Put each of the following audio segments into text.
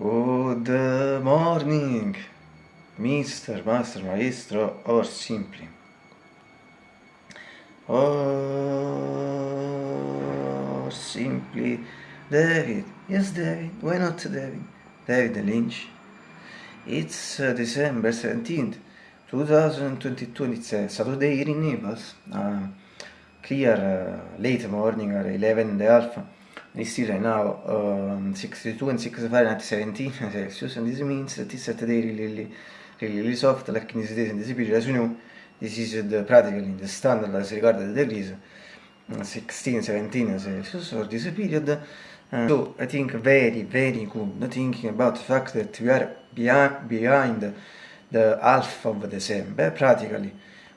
Good morning, Mr. Master Maestro, or simply. Or simply David. Yes, David. Why not David? David Lynch. It's uh, December 17th, 2022. It's a Saturday here in Naples. Uh, clear uh, late morning or 11 in the half. It's still right now um, 62 and 6 Fahrenheit 17 Celsius and this means that this Saturday really, really, really, really soft like in this days in this period as you know this is the practically the standard as regards the degrees 16 17 Celsius for this period. Uh, so I think very very good. Thinking about the fact that we are behind, behind the half of December practically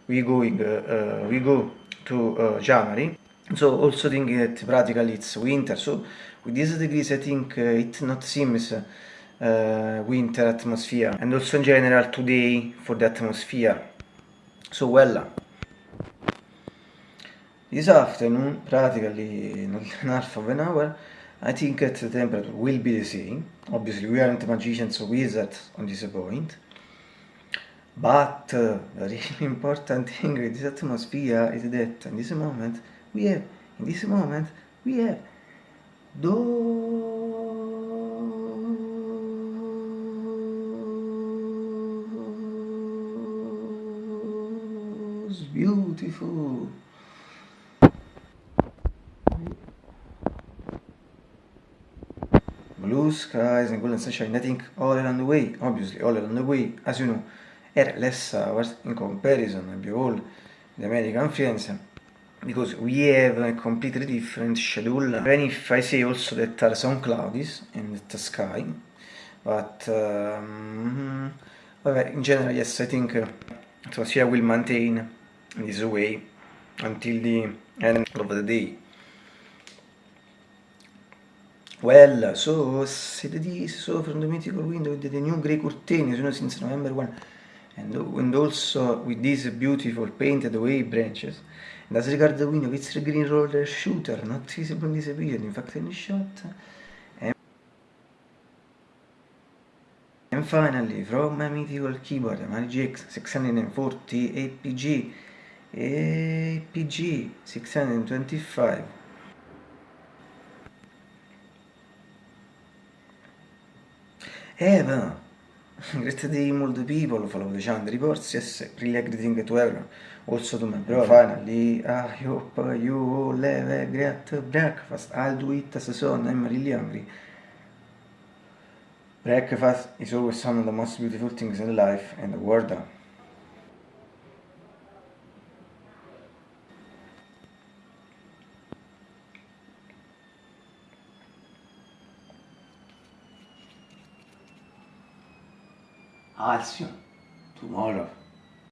we going uh, uh, we go to uh, January so also thinking that practically it's winter. So with these degrees I think uh, it not seems uh, winter atmosphere. And also in general today for the atmosphere. So well this afternoon practically in half of an hour I think that the temperature will be the same. Obviously we aren't magicians or wizards on this point. But uh, the really important thing with this atmosphere is that in this moment we have, in this moment, we have those beautiful. Blue skies and golden sunshine. I all along the way, obviously, all along the way, as you know, are less hours in comparison and behold the American friends because we have a completely different schedule. Even if I say also that are some clouds in the sky but um, in general yes I think uh, atmosphere will maintain this way until the end of the day. Well so said this so from the mythical window with the new grey curtains you know since November 1 and, and also with these beautiful painted away branches and as regards the window it's a green roller shooter not visible in this period in fact any shot and, and finally from my mythical keyboard my GX 640 APG APG 625 Eva Great multiple people follow the channel reports, yes, really everything to everyone. Also to my brother. Finally, I hope you all have a great breakfast. I'll do it as soon, I'm really hungry. Breakfast is always one of the most beautiful things in life and the world. I'll see you tomorrow.